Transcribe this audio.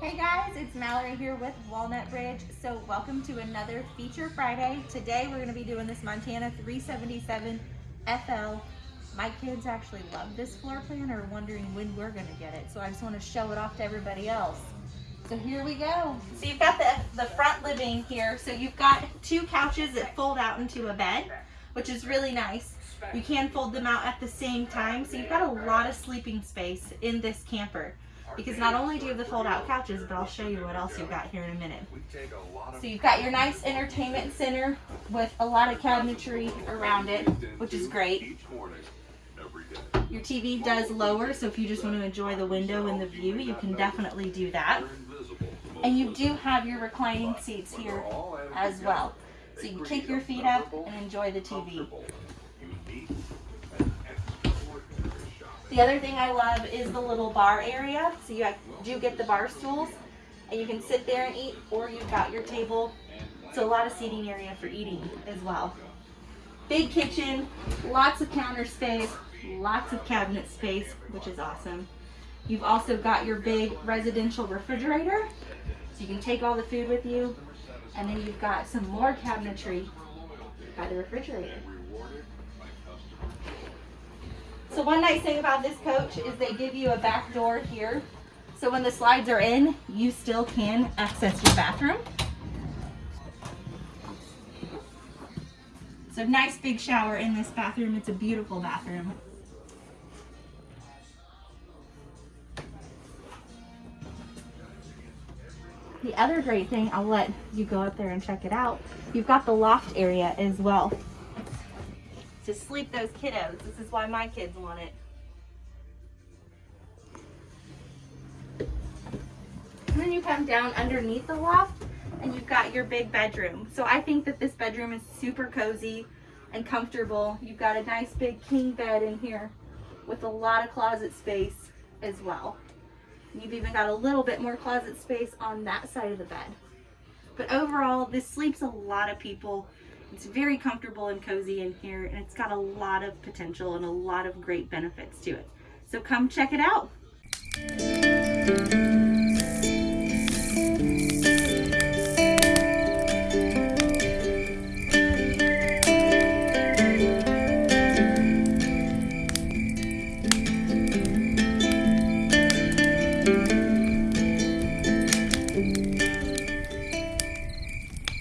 Hey guys, it's Mallory here with Walnut Ridge. So welcome to another Feature Friday. Today we're going to be doing this Montana 377 FL. My kids actually love this floor plan or are wondering when we're going to get it. So I just want to show it off to everybody else. So here we go. So you've got the, the front living here. So you've got two couches that fold out into a bed, which is really nice. You can fold them out at the same time. So you've got a lot of sleeping space in this camper because not only do you have the fold out couches, but I'll show you what else you've got here in a minute. So you've got your nice entertainment center with a lot of cabinetry around it, which is great. Your TV does lower, so if you just want to enjoy the window and the view, you can definitely do that. And you do have your reclining seats here as well. So you can kick your feet up and enjoy the TV. The other thing I love is the little bar area. So you do get the bar stools and you can sit there and eat or you've got your table. So a lot of seating area for eating as well. Big kitchen, lots of counter space, lots of cabinet space, which is awesome. You've also got your big residential refrigerator. So you can take all the food with you. And then you've got some more cabinetry by the refrigerator. So one nice thing about this coach is they give you a back door here. So when the slides are in, you still can access your bathroom. So nice big shower in this bathroom. It's a beautiful bathroom. The other great thing, I'll let you go up there and check it out. You've got the loft area as well to sleep those kiddos. This is why my kids want it. And then you come down underneath the loft and you've got your big bedroom. So I think that this bedroom is super cozy and comfortable. You've got a nice big king bed in here with a lot of closet space as well. You've even got a little bit more closet space on that side of the bed. But overall, this sleeps a lot of people it's very comfortable and cozy in here and it's got a lot of potential and a lot of great benefits to it. So come check it out.